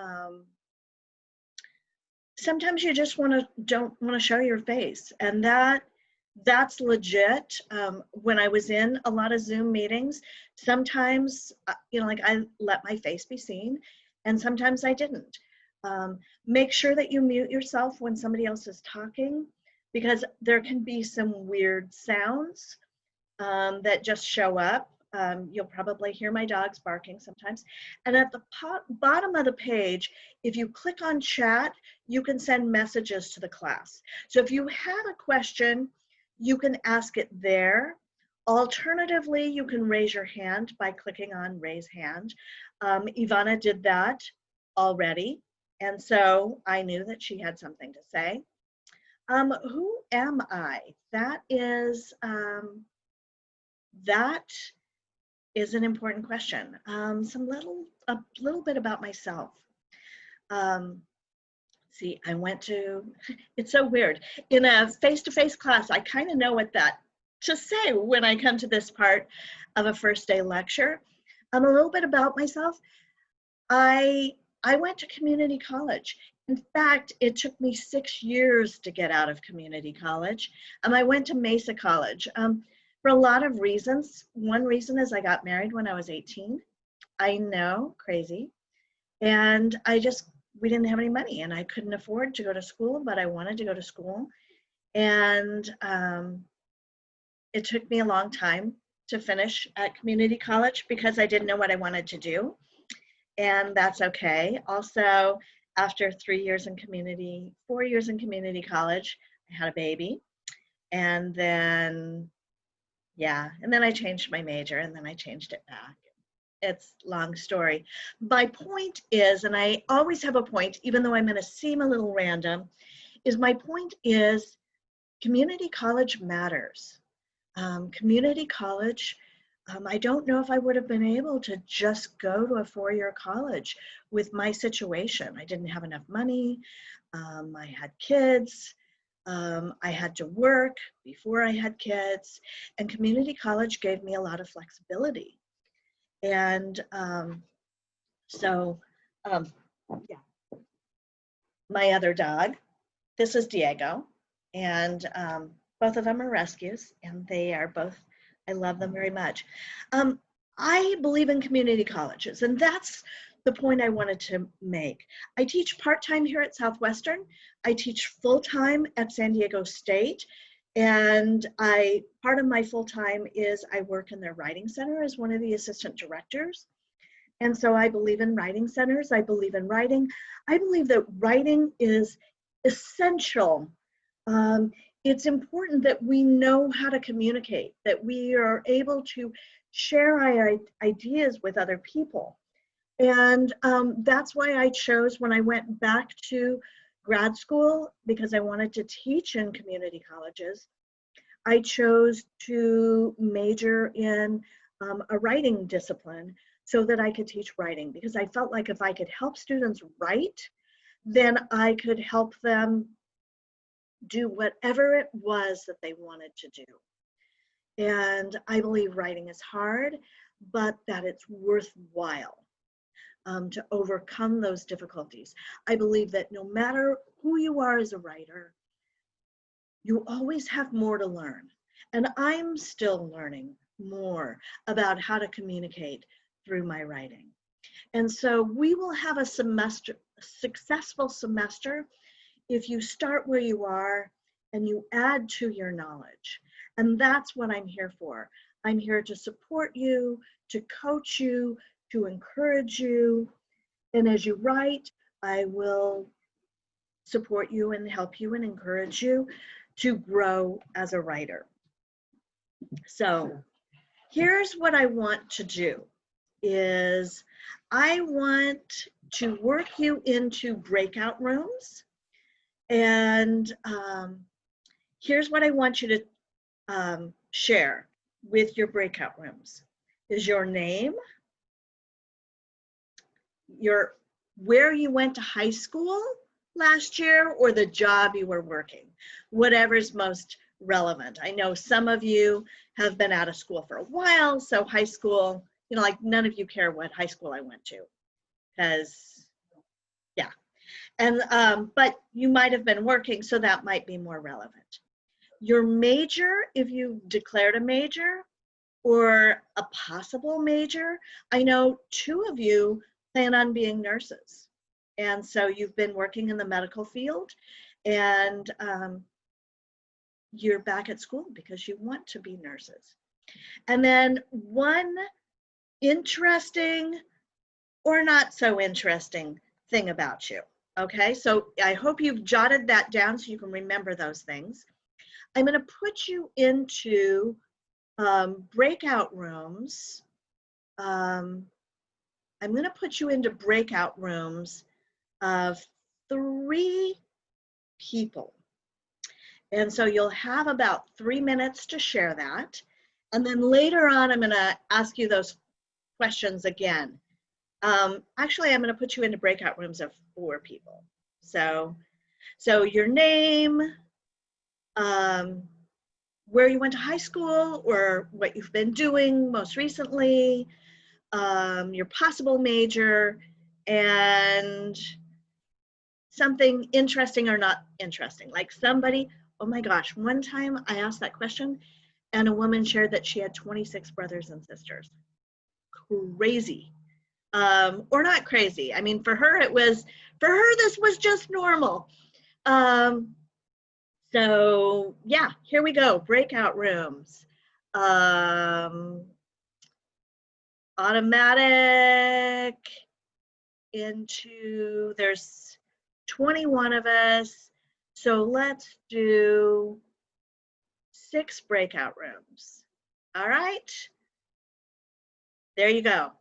um, sometimes you just want to don't want to show your face. And that that's legit. Um, when i was in a lot of zoom meetings sometimes uh, you know like i let my face be seen and sometimes i didn't. Um, make sure that you mute yourself when somebody else is talking because there can be some weird sounds um, that just show up um, you'll probably hear my dogs barking sometimes. And at the bottom of the page, if you click on chat, you can send messages to the class. So if you have a question, you can ask it there. Alternatively, you can raise your hand by clicking on raise hand. Um, Ivana did that already. And so I knew that she had something to say. Um, who am I? That is, um, that is an important question. Um, some little, a little bit about myself. Um, see, I went to, it's so weird. In a face-to-face -face class, I kind of know what that to say when I come to this part of a first day lecture. Um, a little bit about myself. I, I went to community college. In fact, it took me six years to get out of community college. Um, I went to Mesa College. Um, for a lot of reasons. One reason is I got married when I was 18. I know, crazy. And I just, we didn't have any money and I couldn't afford to go to school, but I wanted to go to school. And um, it took me a long time to finish at community college because I didn't know what I wanted to do. And that's okay. Also, after three years in community, four years in community college, I had a baby. And then yeah and then i changed my major and then i changed it back. It's long story. My point is and i always have a point even though i'm going to seem a little random is my point is community college matters. Um, community college um, i don't know if i would have been able to just go to a four-year college with my situation. I didn't have enough money um, i had kids um, I had to work before I had kids, and community college gave me a lot of flexibility. And um, so, um, yeah, my other dog, this is Diego, and um, both of them are rescues, and they are both, I love them very much. Um, I believe in community colleges, and that's the point I wanted to make. I teach part-time here at Southwestern. I teach full-time at San Diego State. And I part of my full-time is I work in their writing center as one of the assistant directors. And so I believe in writing centers. I believe in writing. I believe that writing is essential. Um, it's important that we know how to communicate, that we are able to share our ideas with other people. And um, that's why I chose when I went back to grad school, because I wanted to teach in community colleges, I chose to major in um, a writing discipline so that I could teach writing because I felt like if I could help students write, then I could help them do whatever it was that they wanted to do. And I believe writing is hard, but that it's worthwhile um, to overcome those difficulties. I believe that no matter who you are as a writer, you always have more to learn. And I'm still learning more about how to communicate through my writing. And so we will have a semester, successful semester if you start where you are and you add to your knowledge. And that's what I'm here for. I'm here to support you, to coach you, to encourage you. And as you write, I will support you and help you and encourage you to grow as a writer. So here's what I want to do is I want to work you into breakout rooms. And um, here's what I want you to um, share with your breakout rooms is your name, your where you went to high school last year or the job you were working, whatever's most relevant. I know some of you have been out of school for a while, so high school, you know, like none of you care what high school I went to because yeah. And, um, but you might have been working, so that might be more relevant. Your major, if you declared a major or a possible major, I know two of you plan on being nurses. And so you've been working in the medical field and um, you're back at school because you want to be nurses. And then one interesting or not so interesting thing about you. Okay, so I hope you've jotted that down so you can remember those things. I'm going to put you into um, breakout rooms. Um, I'm going to put you into breakout rooms of three people. And so you'll have about three minutes to share that. And then later on, I'm going to ask you those questions again. Um, actually, I'm going to put you into breakout rooms of four people. So, so your name, um, where you went to high school or what you've been doing most recently, um, your possible major, and something interesting or not interesting. Like somebody, oh my gosh, one time I asked that question and a woman shared that she had 26 brothers and sisters. Crazy. Um, or not crazy. I mean, for her, it was, for her, this was just normal. Um, so yeah, here we go, breakout rooms. Um, automatic into, there's 21 of us. So let's do six breakout rooms. All right. There you go.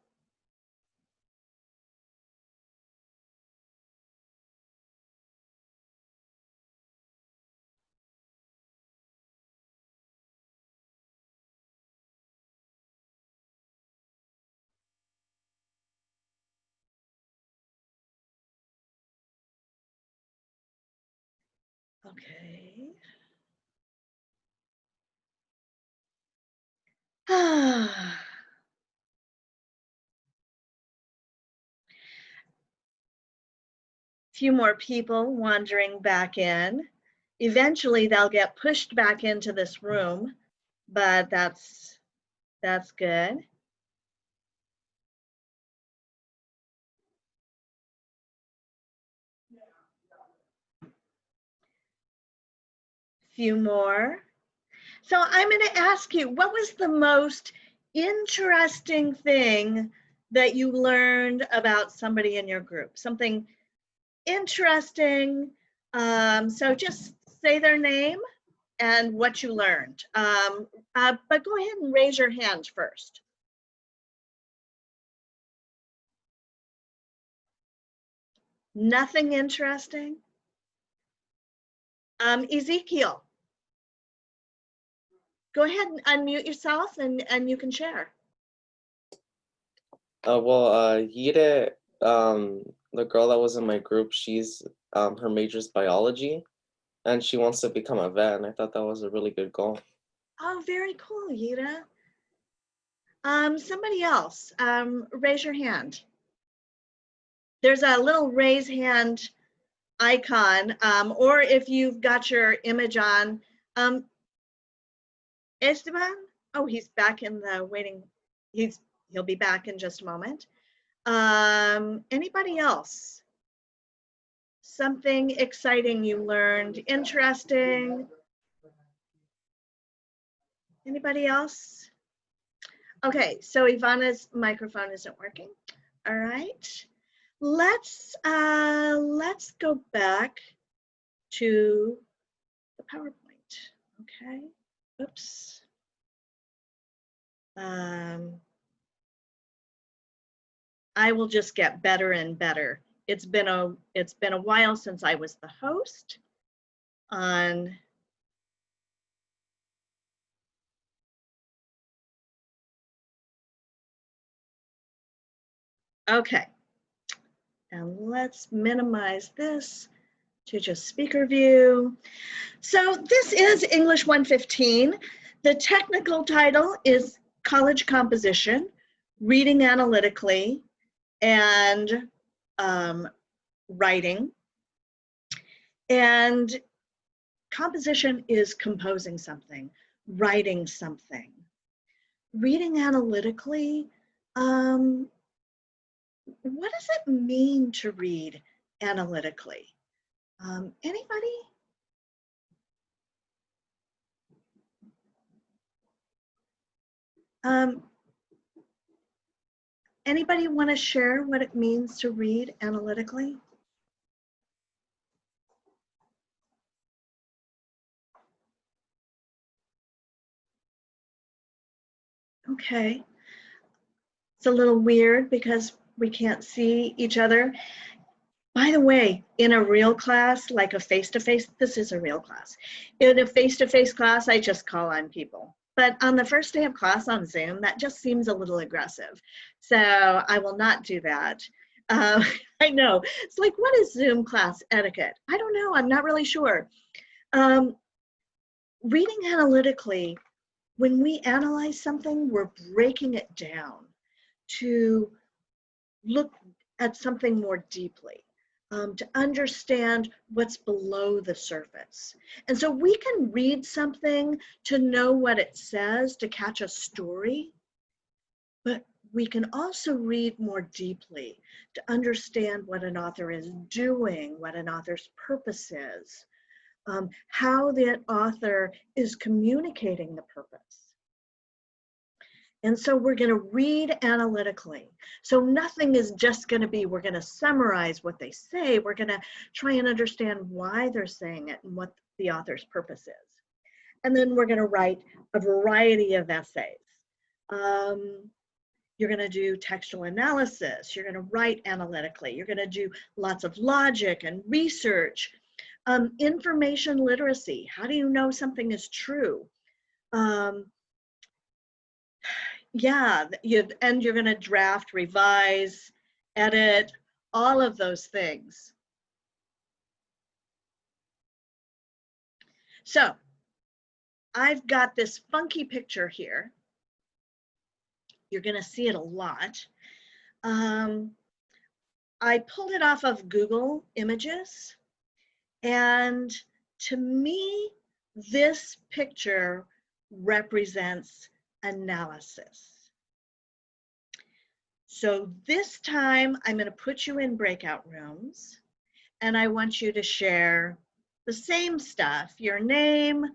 Okay. Few more people wandering back in. Eventually they'll get pushed back into this room, but that's that's good. Few more. So I'm going to ask you, what was the most interesting thing that you learned about somebody in your group? Something interesting. Um, so just say their name and what you learned. Um, uh, but go ahead and raise your hand first. Nothing interesting? Um, Ezekiel, go ahead and unmute yourself and, and you can share. Uh, well, uh, Yide, um, the girl that was in my group, she's, um, her major is biology and she wants to become a vet. And I thought that was a really good goal. Oh, very cool, Yida. Um, somebody else, um, raise your hand. There's a little raise hand icon, um, or if you've got your image on, um, Esteban, oh, he's back in the waiting. He's he'll be back in just a moment. Um, anybody else? Something exciting you learned, interesting. Anybody else? Okay, so Ivana's microphone isn't working. All right, let's uh, let's go back to the PowerPoint. Okay. Oops. Um, I will just get better and better. It's been a it's been a while since I was the host on Okay. And let's minimize this to just speaker view. So this is English 115. The technical title is College Composition, Reading Analytically, and um, Writing And composition is composing something, writing something. Reading analytically, um, what does it mean to read analytically? Um, anybody? Um, anybody want to share what it means to read analytically? Okay. It's a little weird because we can't see each other. By the way, in a real class, like a face-to-face, -face, this is a real class. In a face-to-face -face class, I just call on people. But on the first day of class on Zoom, that just seems a little aggressive. So I will not do that. Uh, I know, it's like, what is Zoom class etiquette? I don't know, I'm not really sure. Um, reading analytically, when we analyze something, we're breaking it down to look at something more deeply, um, to understand what's below the surface. And so we can read something to know what it says, to catch a story, but we can also read more deeply to understand what an author is doing, what an author's purpose is, um, how that author is communicating the purpose. And so we're going to read analytically. So nothing is just going to be, we're going to summarize what they say. We're going to try and understand why they're saying it and what the author's purpose is. And then we're going to write a variety of essays. Um, you're going to do textual analysis. You're going to write analytically. You're going to do lots of logic and research. Um, information literacy. How do you know something is true? Um, yeah, you and you're going to draft, revise, edit, all of those things. So I've got this funky picture here. You're going to see it a lot. Um, I pulled it off of Google Images. And to me, this picture represents analysis. So this time I'm going to put you in breakout rooms and I want you to share the same stuff, your name,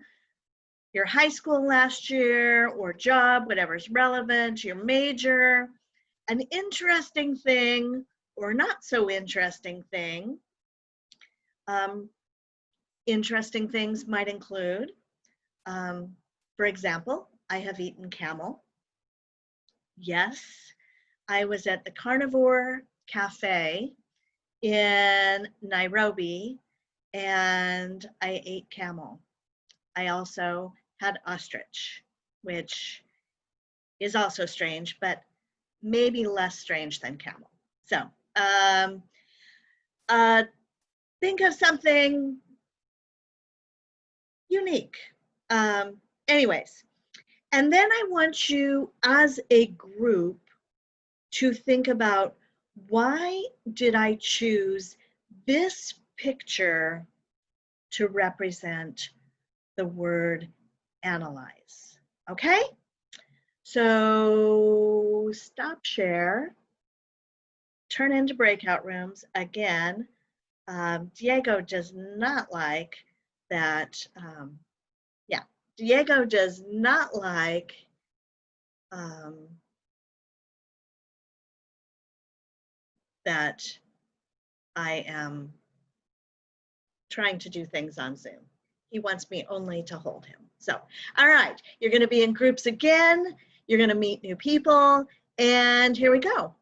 your high school last year or job, whatever's relevant, your major, an interesting thing or not so interesting thing. Um, interesting things might include, um, for example, I have eaten camel. Yes, I was at the Carnivore Cafe in Nairobi and I ate camel. I also had ostrich, which is also strange, but maybe less strange than camel. So um, uh, think of something unique. Um, anyways, and then I want you as a group to think about why did I choose this picture to represent the word analyze, okay? So stop share, turn into breakout rooms. Again, um, Diego does not like that um, Diego does not like um, that I am trying to do things on Zoom. He wants me only to hold him. So, all right, you're going to be in groups again. You're going to meet new people. And here we go.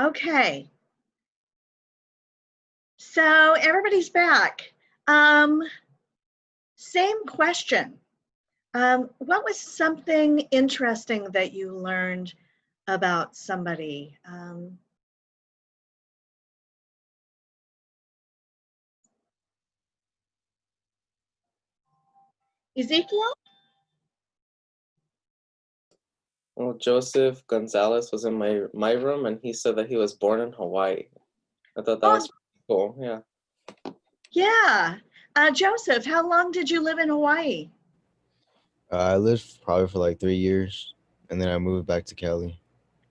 Okay. So everybody's back. Um, same question. Um, what was something interesting that you learned about somebody? Um, Ezekiel? Well, Joseph Gonzalez was in my my room, and he said that he was born in Hawaii. I thought that Oh. was pretty cool. Yeah. Yeah. Uh, Joseph, how long did you live in Hawaii? Uh, I lived probably for like three years, and then I moved back to Cali,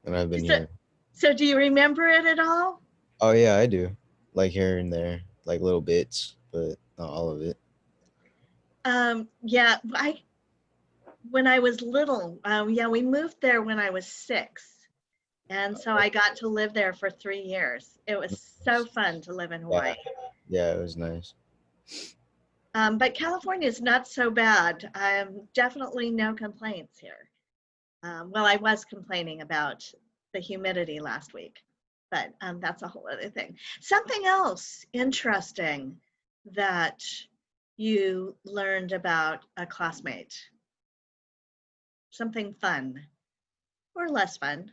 and I've been Is it- here. So do you remember it at all? Oh yeah, I do. Like here and there, like little bits, but not all of it. Um, yeah, I, when I was little, um, yeah, we moved there when I was six. And so I got to live there for three years. It was so fun to live in Hawaii. Yeah, it was nice. Um, but California is not so bad. Um, definitely no complaints here. Um, well, I was complaining about the humidity last week, but um, that's a whole other thing. Something else interesting that you learned about a classmate. Something fun or less fun.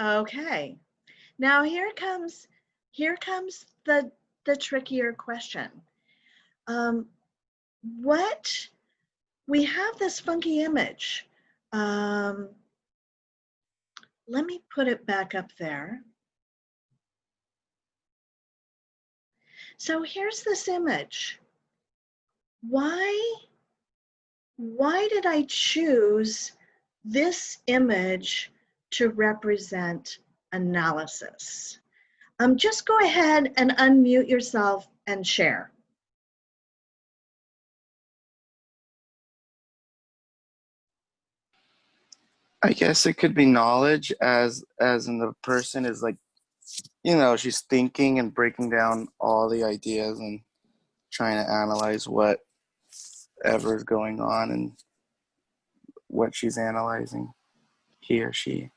Okay. Now here comes here comes the the trickier question. Um, what we have this funky image. Um, let me put it back up there. So here's this image. Why why did I choose this image to represent analysis? Um, just go ahead and unmute yourself and share. I guess it could be knowledge as as in the person is like you know, she's thinking and breaking down all the ideas and trying to analyze what ever is going on and what she's analyzing, he or she.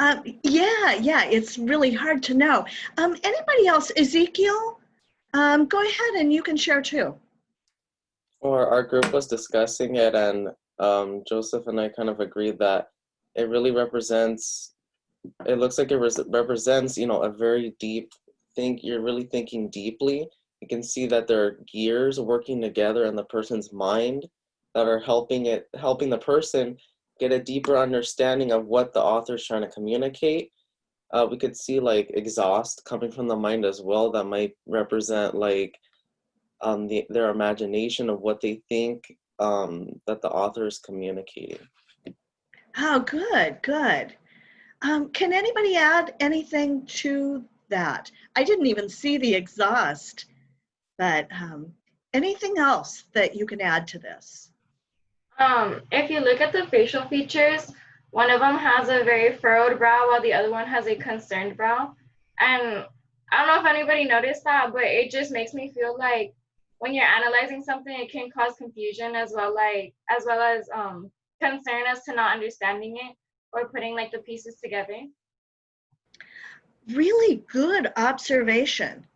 Um, yeah, yeah, it's really hard to know. Um, anybody else? Ezekiel, um, go ahead and you can share too. Or our group was discussing it, and um, Joseph and I kind of agreed that it really represents. It looks like it res- represents, you know, a very deep think. You're really thinking deeply. You can see that there are gears working together in the person's mind that are helping it, helping the person get a deeper understanding of what the author is trying to communicate. Uh, we could see like exhaust coming from the mind as well. That might represent like um, the, their imagination of what they think um, that the author is communicating. Oh, good, good. Um, can anybody add anything to that? I didn't even see the exhaust, but um, anything else that you can add to this? Um, if you look at the facial features, one of them has a very furrowed brow while the other one has a concerned brow. And I don't know if anybody noticed that, but it just makes me feel like when you're analyzing something, it can cause confusion as well, like as well as um, concern as to not understanding it or putting like the pieces together. Really good observation.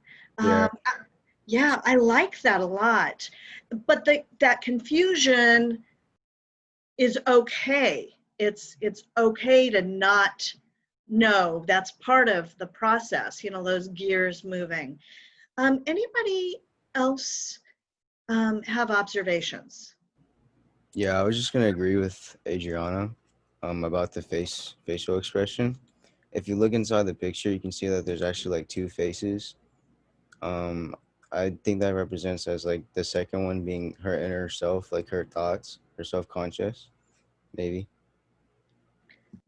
Yeah. Um, I- yeah, I like that a lot. But the, that confusion is okay. It's it's okay to not know. That's part of the process. You know, those gears moving. Um, anybody else um, have observations? Yeah, I was just gonna agree with Adriana um, about the face facial expression. If you look inside the picture, you can see that there's actually like two faces. Um, I think that represents as like the second one being her inner self, like her thoughts, her self-conscious, maybe.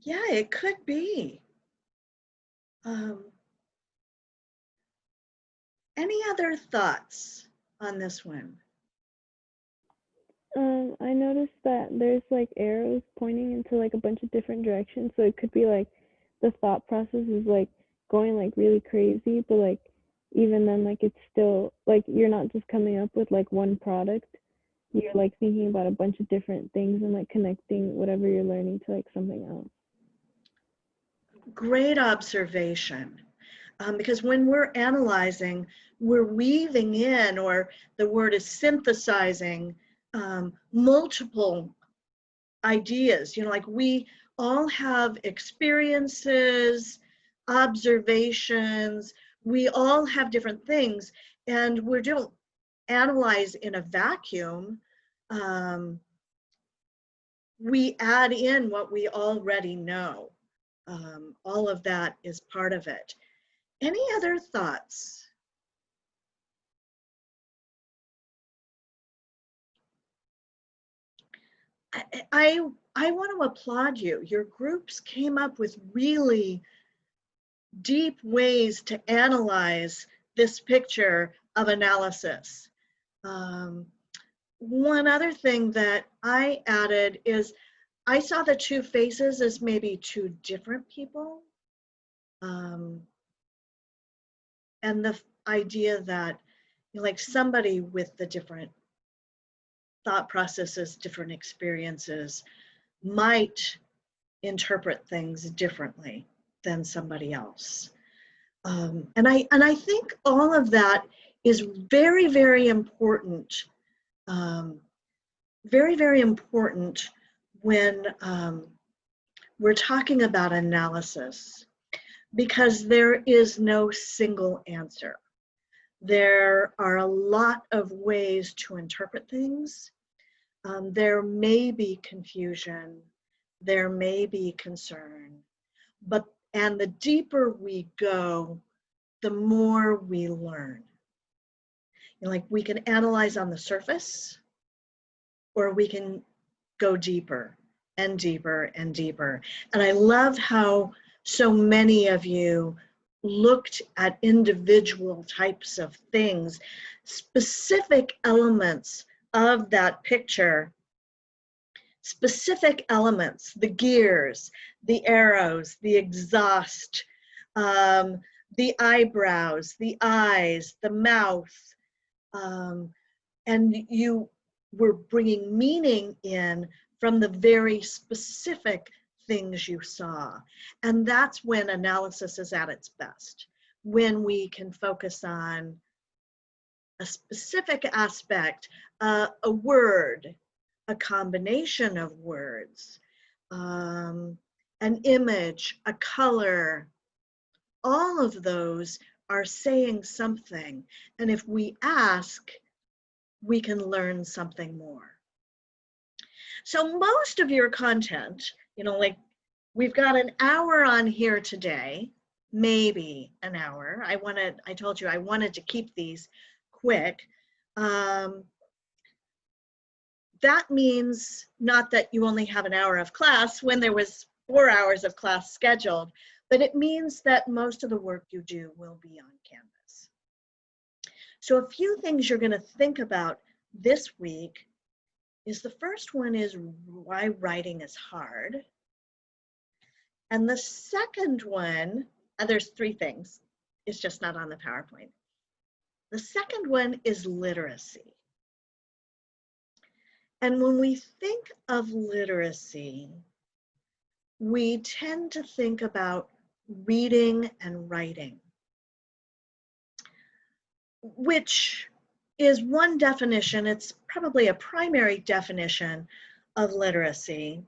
Yeah, it could be. Um, any other thoughts on this one? Um, I noticed that there's like arrows pointing into like a bunch of different directions. So it could be like the thought process is like going like really crazy, but like even then like it's still like you're not just coming up with like one product. You're like thinking about a bunch of different things and like connecting whatever you're learning to like something else. great observation. Um, because when we're analyzing, we're weaving in, or the word is synthesizing, um, multiple ideas. You know, like we all have experiences, observations, we all have different things, and we don't analyze in a vacuum. Um, we add in what we already know. Um, all of that is part of it. Any other thoughts? I, I, I want to applaud you. Your groups came up with really deep ways to analyze this picture of analysis. Um, one other thing that I added is I saw the two faces as maybe two different people. Um, and the idea that you know, like somebody with the different thought processes, different experiences might interpret things differently than somebody else. Um, and I and I think all of that is very very important, um, very very important when um, we're talking about analysis, because there is no single answer. There are a lot of ways to interpret things. Um, there may be confusion, there may be concern, but and the deeper we go, the more we learn. You know, like we can analyze on the surface, or we can go deeper and deeper and deeper. And I love how so many of you looked at individual types of things, specific elements of that picture, specific elements, the gears, the arrows, the exhaust, um, the eyebrows, the eyes, the mouth, um, and you were bringing meaning in from the very specific things you saw. And that's when analysis is at its best, when we can focus on a specific aspect, uh, a word, a combination of words, um, an image, a color, all of those are saying something. And if we ask, we can learn something more. So most of your content, you know, like we've got an hour on here today, maybe an hour. I wanted, I told you I wanted to keep these quick. Um, that means not that you only have an hour of class when there was four hours of class scheduled, but it means that most of the work you do will be on Canvas. So a few things you're going to think about this week is the first one is why writing is hard. And the second one, and there's three things, it's just not on the PowerPoint. The second one is literacy. And when we think of literacy, we tend to think about reading and writing, which is one definition, it's probably a primary definition of literacy,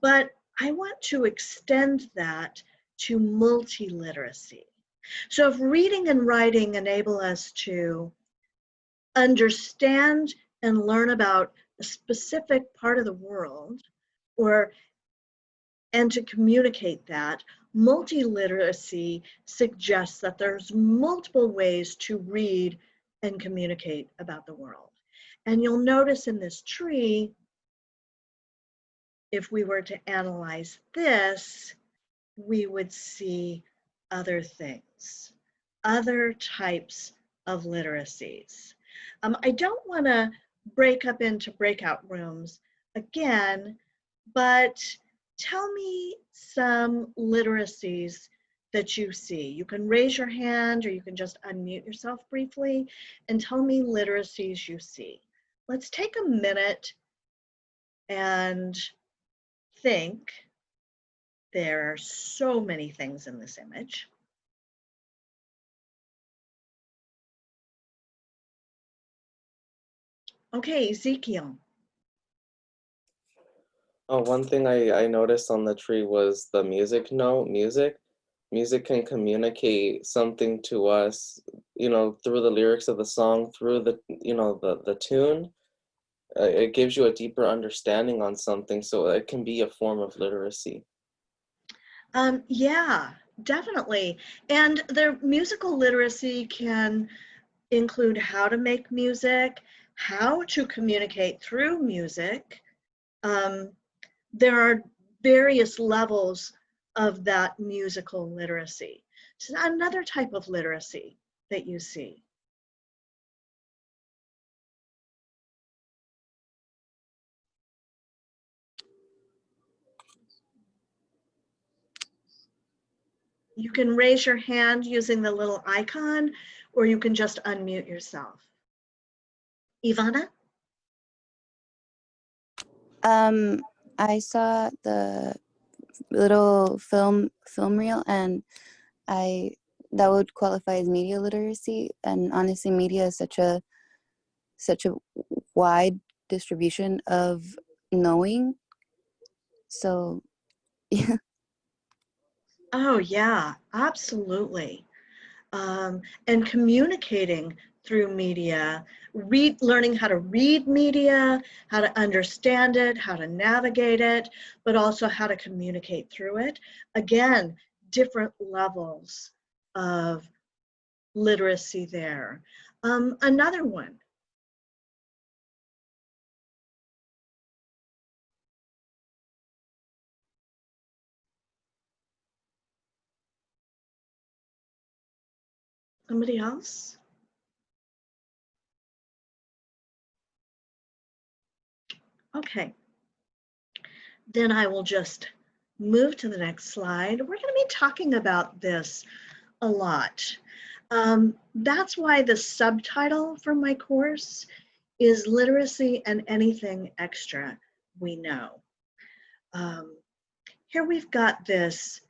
but I want to extend that to multiliteracy. So if reading and writing enable us to understand and learn about a specific part of the world or and to communicate that multiliteracy suggests that there's multiple ways to read and communicate about the world. And you'll notice in this tree if we were to analyze this we would see other things other types of literacies. Um, i don't want to break up into breakout rooms again, but tell me some literacies that you see. You can raise your hand or you can just unmute yourself briefly and tell me literacies you see. Let's take a minute and think There are so many things in this image. Okay, Ezekiel. Oh, one thing I, I noticed on the tree was the music note, music. Music can communicate something to us, you know, through the lyrics of the song, through the, you know, the, the tune. Uh, it gives you a deeper understanding on something, so it can be a form of literacy. Um, yeah, definitely. And their musical literacy can include how to make music, how to communicate through music. Um, there are various levels of that musical literacy. It's another type of literacy that you see. You can raise your hand using the little icon, or you can just unmute yourself. Ivana? Um, I saw the little film film reel, and I that would qualify as media literacy. And honestly, media is such a such a wide distribution of knowing. So, yeah. Oh, yeah, absolutely. Um, and communicating through media, read, learning how to read media, how to understand it, how to navigate it, but also how to communicate through it. Again, different levels of literacy there. Um, another one. Somebody else? Okay. Then I will just move to the next slide. We're going to be talking about this a lot. Um, that's why the subtitle for my course is Literacy and Anything Extra We Know. Um, here we've got this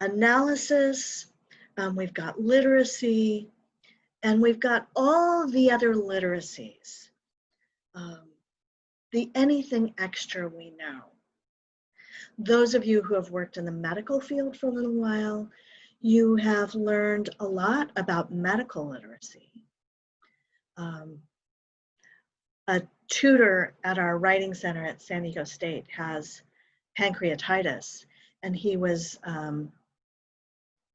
analysis, um, we've got literacy, and we've got all the other literacies. Um, the anything extra we know. Those of you who have worked in the medical field for a little while, you have learned a lot about medical literacy. Um, a tutor at our writing center at San Diego State has pancreatitis, and he was um,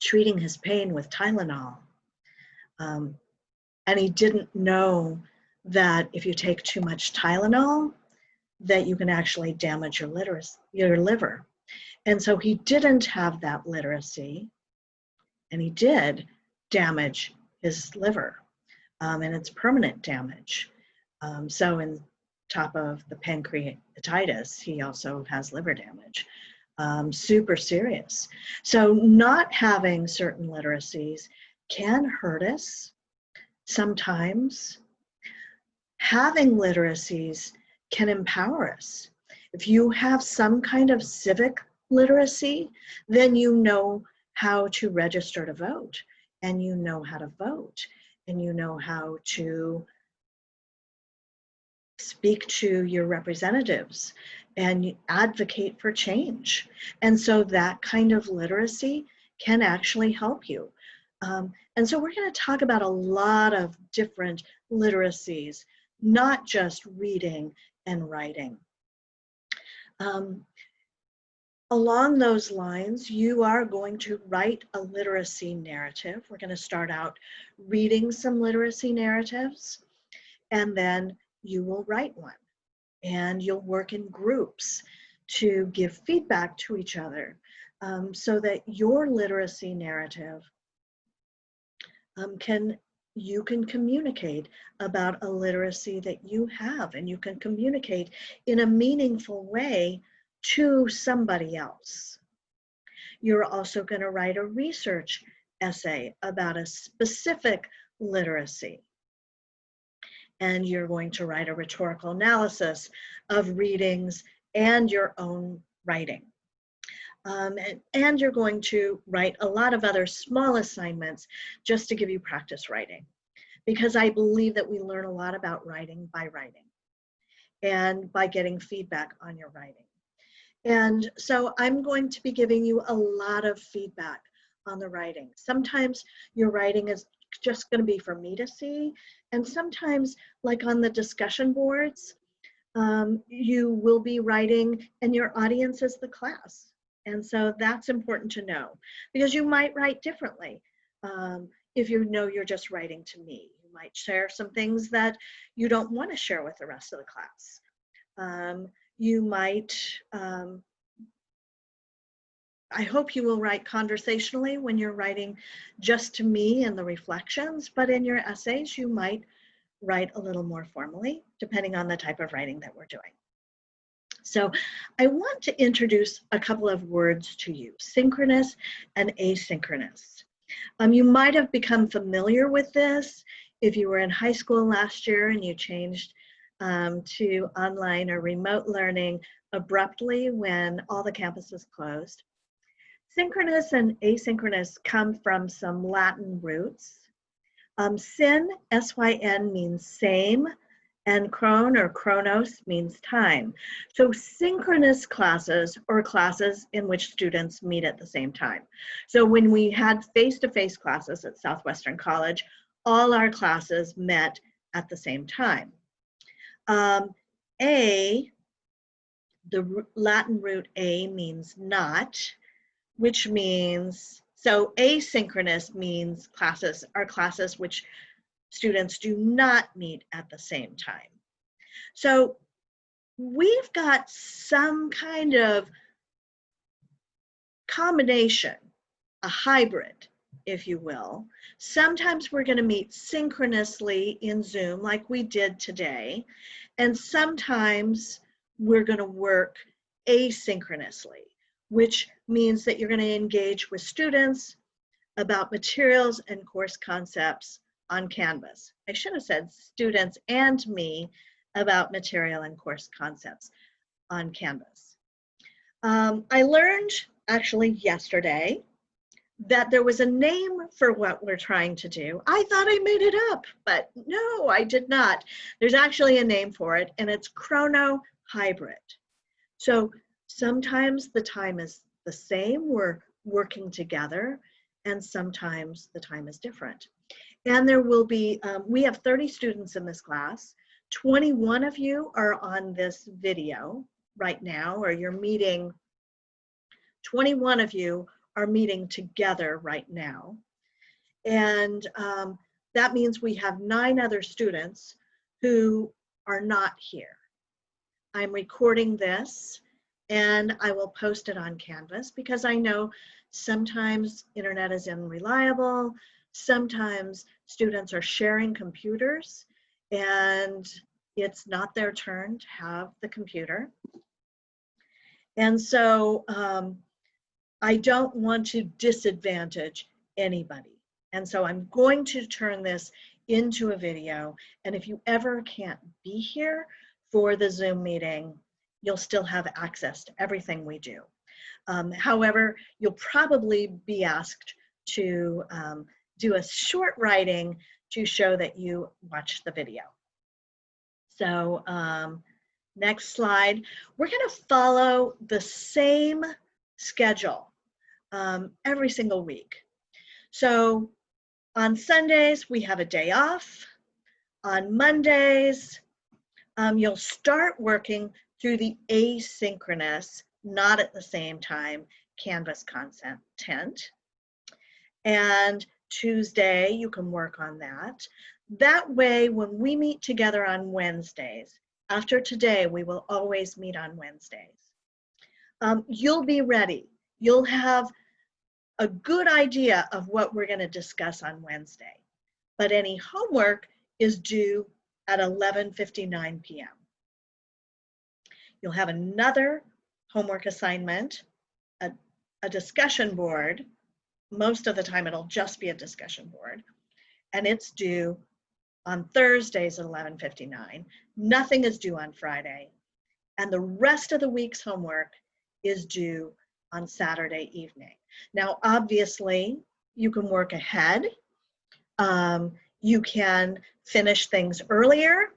treating his pain with Tylenol. Um, and he didn't know that if you take too much Tylenol, that you can actually damage your, literacy, your liver. And so he didn't have that literacy, and he did damage his liver, um, and it's permanent damage. Um, so in top of the pancreatitis, he also has liver damage. Um, super serious. So not having certain literacies can hurt us sometimes. Having literacies can empower us. If you have some kind of civic literacy, then you know how to register to vote and you know how to vote and you know how to speak to your representatives and advocate for change. And so that kind of literacy can actually help you. Um, and so we're going to talk about a lot of different literacies, not just reading and writing. Um, along those lines, you are going to write a literacy narrative. We're going to start out reading some literacy narratives, and then you will write one. And you'll work in groups to give feedback to each other um, so that your literacy narrative um, can you can communicate about a literacy that you have and you can communicate in a meaningful way to somebody else. You're also going to write a research essay about a specific literacy. And you're going to write a rhetorical analysis of readings and your own writing. Um, and, and you're going to write a lot of other small assignments just to give you practice writing. Because I believe that we learn a lot about writing by writing and by getting feedback on your writing. And so I'm going to be giving you a lot of feedback on the writing. Sometimes your writing is just going to be for me to see. And sometimes, like on the discussion boards, um, you will be writing and your audience is the class. And so that's important to know because you might write differently. Um, if you know you're just writing to me, you might share some things that you don't want to share with the rest of the class. Um, you might, um, I hope you will write conversationally when you're writing just to me and the reflections, but in your essays, you might write a little more formally, depending on the type of writing that we're doing. So I want to introduce a couple of words to you, synchronous and asynchronous. Um, you might have become familiar with this if you were in high school last year and you changed um, to online or remote learning abruptly when all the campuses closed. Synchronous and asynchronous come from some Latin roots. Um, syn, S-Y-N, means same, and chron or chronos means time. So synchronous classes or classes in which students meet at the same time. So when we had face-to-face -face classes at Southwestern College, all our classes met at the same time. Um, a, the Latin root a means not, which means, so asynchronous means classes are classes which students do not meet at the same time. So we've got some kind of combination, a hybrid, if you will. Sometimes we're going to meet synchronously in Zoom like we did today, and sometimes we're going to work asynchronously, which means that you're going to engage with students about materials and course concepts on Canvas. I should have said students and me about material and course concepts on Canvas. Um, I learned actually yesterday that there was a name for what we're trying to do. I thought I made it up, but no, I did not. There's actually a name for it, and it's chrono hybrid. So sometimes the time is the same, we're working together, and sometimes the time is different. And there will be, um, we have 30 students in this class. 21 of you are on this video right now, or you're meeting, 21 of you are meeting together right now. And um, that means we have nine other students who are not here. I'm recording this and I will post it on Canvas because I know sometimes internet is unreliable, sometimes students are sharing computers and it's not their turn to have the computer. And so um, I don't want to disadvantage anybody. And so I'm going to turn this into a video. And if you ever can't be here for the Zoom meeting, you'll still have access to everything we do. Um, however, you'll probably be asked to um, do a short writing to show that you watched the video. So um, next slide. We're going to follow the same schedule um, every single week. So on Sundays, we have a day off. On Mondays, um, you'll start working through the asynchronous, not at the same time, Canvas content. And Tuesday, you can work on that. That way, when we meet together on Wednesdays, after today, we will always meet on Wednesdays. Um, you'll be ready. You'll have a good idea of what we're going to discuss on Wednesday. But any homework is due at 11.59 p.m. You'll have another homework assignment, a, a discussion board. Most of the time it'll just be a discussion board. And it's due on Thursdays at 11.59. Nothing is due on Friday. And the rest of the week's homework is due on Saturday evening. Now, obviously, you can work ahead. Um, you can finish things earlier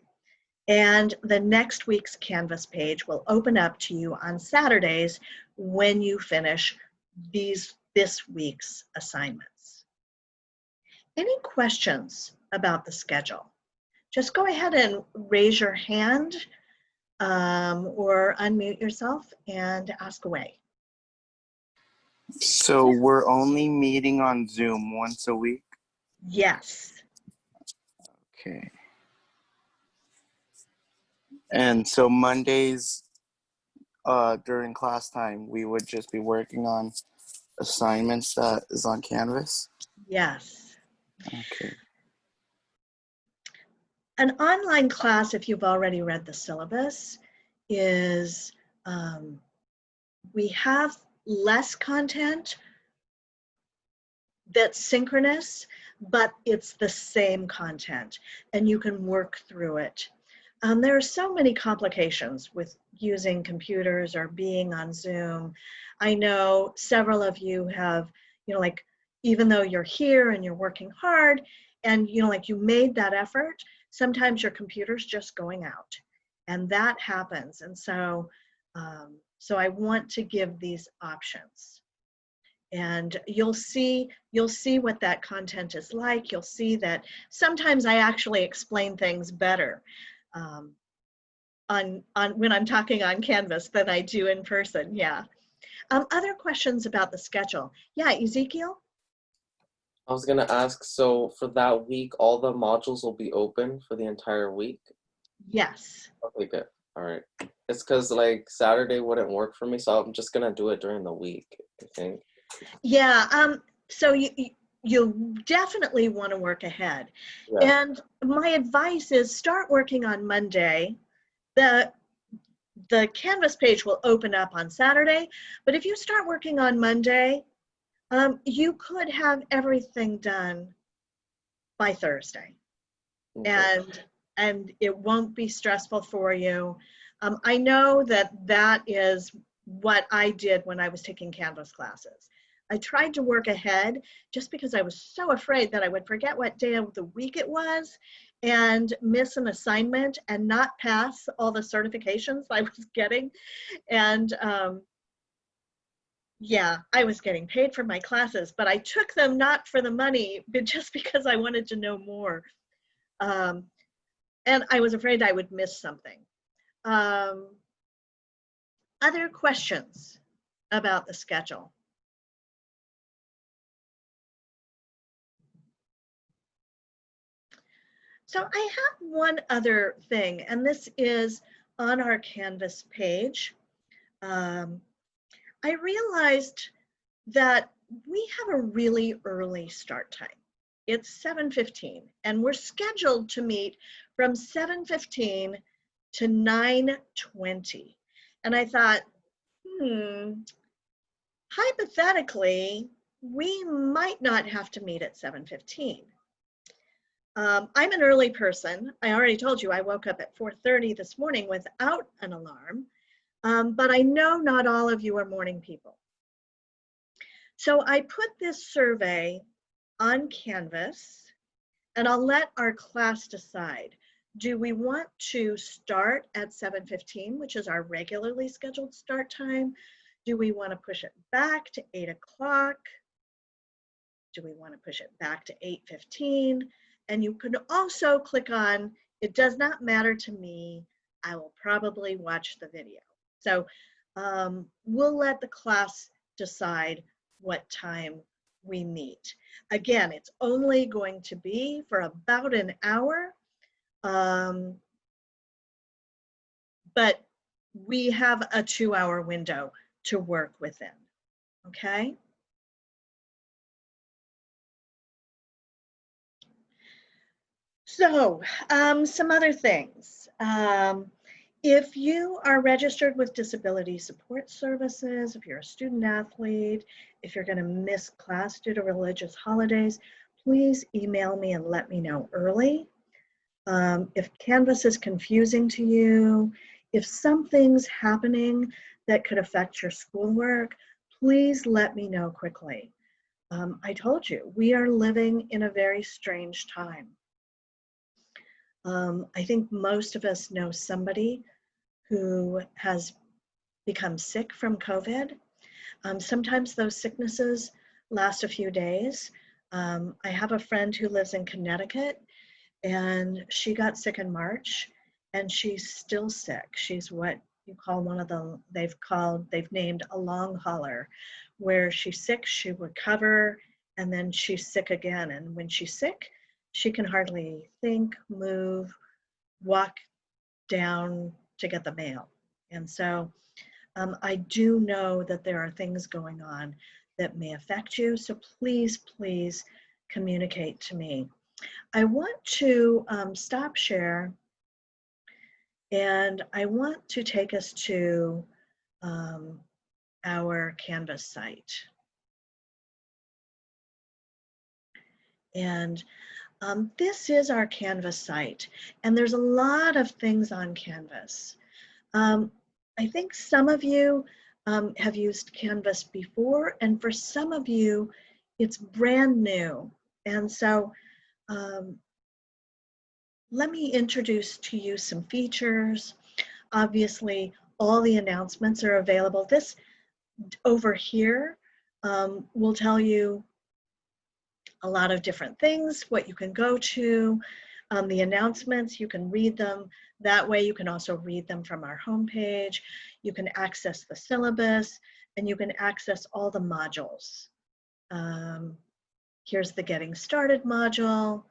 and the next week's Canvas page will open up to you on Saturdays when you finish these this week's assignments. Any questions about the schedule? Just go ahead and raise your hand um, or unmute yourself and ask away. So we're only meeting on Zoom once a week. Yes. Okay. And so Mondays, uh, during class time, we would just be working on assignments that is on Canvas. Yes. Okay. An online class, if you've already read the syllabus, is um, we have less content that's synchronous, but it's the same content and you can work through it. Um, there are so many complications with using computers or being on Zoom. I know several of you have, you know, like, even though you're here and you're working hard and, you know, like you made that effort, sometimes your computer's just going out and that happens. And so, um, so I want to give these options and you'll see you'll see what that content is like you'll see that sometimes i actually explain things better um, on on when i'm talking on canvas than i do in person yeah um, other questions about the schedule yeah ezekiel I was gonna ask, so for that week, all the modules will be open for the entire week? yes Okay, good. All right. It's because like Saturday wouldn't work for me, so I'm just gonna do it during the week, I think. yeah um so you you definitely want to work ahead Yeah. And my advice is start working on Monday. The the Canvas page will open up on Saturday, but if you start working on Monday, um, you could have everything done by Thursday, Okay. and and it won't be stressful for you. Um, I know that that is what I did when I was taking Canvas classes. I tried to work ahead just because I was so afraid that I would forget what day of the week it was and miss an assignment and not pass all the certifications I was getting. And um, yeah, I was getting paid for my classes, but I took them not for the money, but just because I wanted to know more. Um, and I was afraid I would miss something. Um, other questions about the schedule? So I have one other thing, and this is on our Canvas page. Um, I realized that we have a really early start time. It's 7.15, and we're scheduled to meet from 7.15 to 9.20. And I thought, hmm, hypothetically, we might not have to meet at 7.15. Um, I'm an early person. I already told you I woke up at 4.30 this morning without an alarm, um, but I know not all of you are morning people. So I put this survey on Canvas and I'll let our class decide. Do we want to start at 7.15, which is our regularly scheduled start time? Do we want to push it back to 8 o'clock? Do we want to push it back to 8.15? And you can also click on, it does not matter to me, I will probably watch the video. So um, we'll let the class decide what time we meet. Again, it's only going to be for about an hour. Um, but we have a two hour window to work within, okay? So, um, some other things. Um, if you are registered with Disability Support Services, if you're a student athlete, if you're going to miss class due to religious holidays, please email me and let me know early. Um, if Canvas is confusing to you, if something's happening that could affect your schoolwork, please let me know quickly. Um, I told you, we are living in a very strange time. Um, I think most of us know somebody who has become sick from COVID. Um, sometimes those sicknesses last a few days. Um, I have a friend who lives in Connecticut and she got sick in March and she's still sick. She's what you call one of the, they've called, they've named a long hauler, where she's sick, she recover, and then she's sick again. And when she's sick, she can hardly think, move, walk down to get the mail. And so um, I do know that there are things going on that may affect you. So please, please communicate to me. I want to um, stop share and I want to take us to um, our Canvas site. And um, this is our Canvas site, and there's a lot of things on Canvas. Um, I think some of you um, have used Canvas before, and for some of you, it's brand new. And so um, let me introduce to you some features. Obviously, all the announcements are available. This over here um, will tell you a lot of different things, what you can go to, um, the announcements, you can read them. That way you can also read them from our homepage. You can access the syllabus and you can access all the modules. Um, here's the getting started module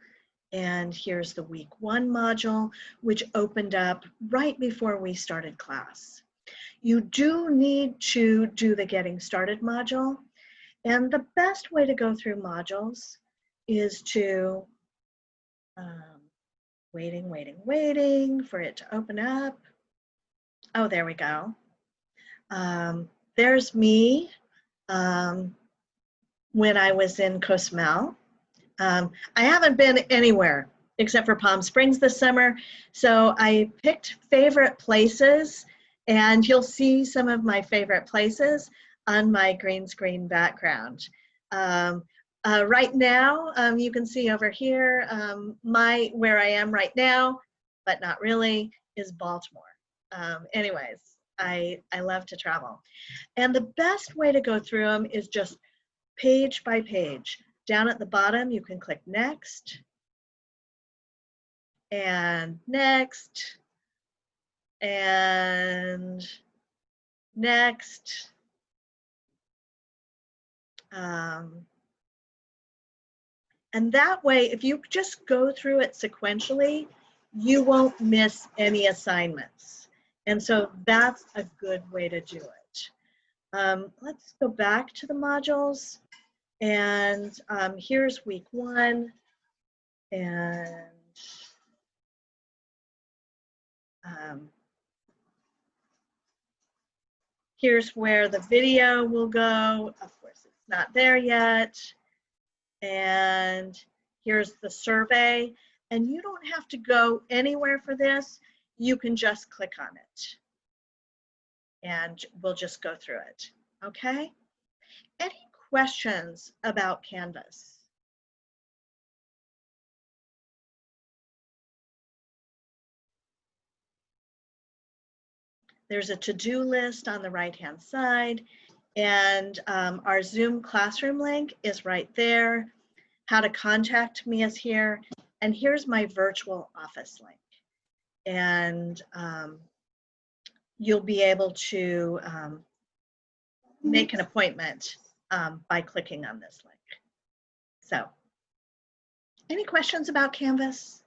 and here's the week one module, which opened up right before we started class. You do need to do the getting started module. And the best way to go through modules is to um, waiting, waiting, waiting for it to open up. Oh, there we go. Um, there's me um, when I was in Cozumel. Um, I haven't been anywhere except for Palm Springs this summer, so I picked favorite places and you'll see some of my favorite places on my green screen background. Um, uh, right now, um, you can see over here, um, my where I am right now, but not really, is Baltimore. Um, anyways, I, I love to travel. And the best way to go through them is just page by page. Down at the bottom, you can click next and next and next. Um, and that way, if you just go through it sequentially, you won't miss any assignments. And so that's a good way to do it. Um, let's go back to the modules. And um, here's week one. And um, here's where the video will go. Of course, it's not there yet. And here's the survey. And you don't have to go anywhere for this. You can just click on it. And we'll just go through it. Okay? Any questions about Canvas? There's a to-do list on the right-hand side, and um, our Zoom classroom link is right there. How to contact me is here, and here's my virtual office link. And um, you'll be able to um, make an appointment um, by clicking on this link. So, any questions about Canvas?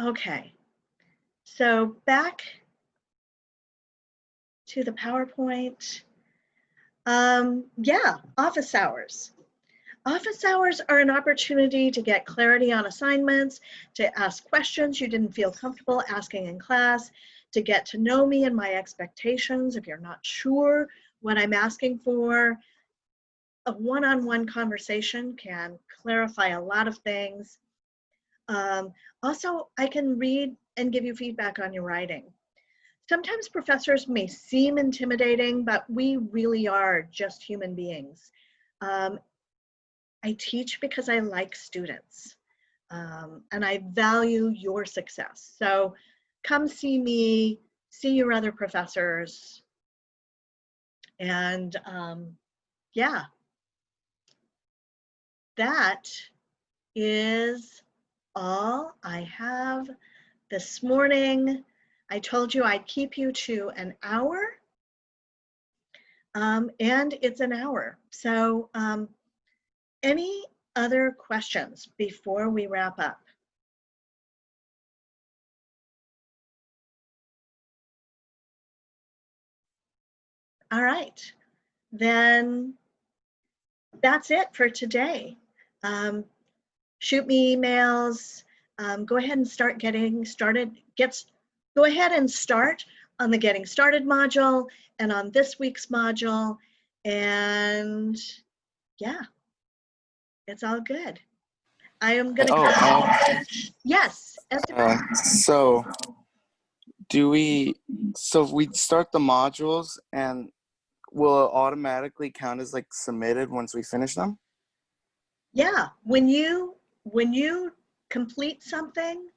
Okay, so back to the PowerPoint. Um, yeah, office hours. Office hours are an opportunity to get clarity on assignments, to ask questions you didn't feel comfortable asking in class, to get to know me and my expectations if you're not sure what I'm asking for. A one-on-one -on -one conversation can clarify a lot of things. Um, also, I can read and give you feedback on your writing. Sometimes professors may seem intimidating, but we really are just human beings. Um, I teach because I like students um, and I value your success. So come see me, see your other professors. And um, yeah, that is all I have this morning. I told you I'd keep you to an hour. Um, and it's an hour. So um, any other questions before we wrap up? All right, then that's it for today. Um, shoot me emails. Um, go ahead and start getting started. Get, go ahead and start on the Getting Started module and on this week's module. And yeah, it's all good. I am gonna. Oh, um, Yes. Uh, so, do we? So we start the modules, and will it automatically count as like submitted once we finish them? Yeah, when you when you complete something,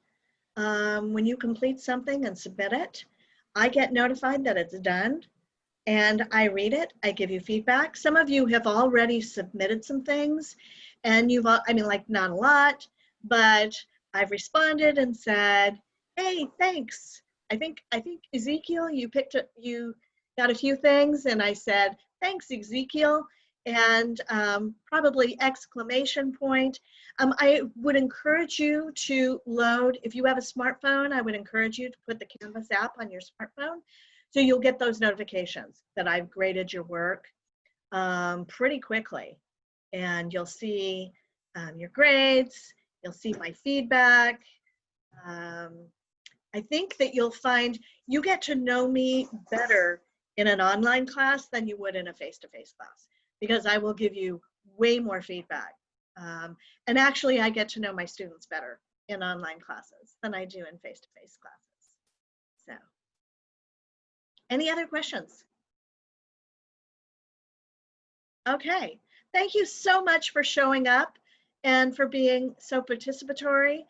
um, when you complete something and submit it, I get notified that it's done, and I read it. I give you feedback. Some of you have already submitted some things, and you've, I mean like not a lot, but I've responded and said, "Hey, thanks." I think I think Ezekiel, you picked up you got a few things, and I said, "Thanks, Ezekiel." And um, probably exclamation point. Um, I would encourage you to load, if you have a smartphone, I would encourage you to put the Canvas app on your smartphone so you'll get those notifications that I've graded your work um, pretty quickly. And you'll see um, your grades, you'll see my feedback. Um, I think that you'll find you get to know me better in an online class than you would in a face-to-face class because I will give you way more feedback. Um, and actually, I get to know my students better in online classes than I do in face-to-face classes. So, any other questions? Okay, thank you so much for showing up and for being so participatory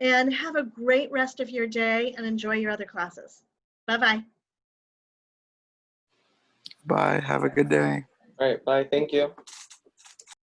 and have a great rest of your day and enjoy your other classes. Bye-bye. Bye. Have a good day. All right, bye. Thank you.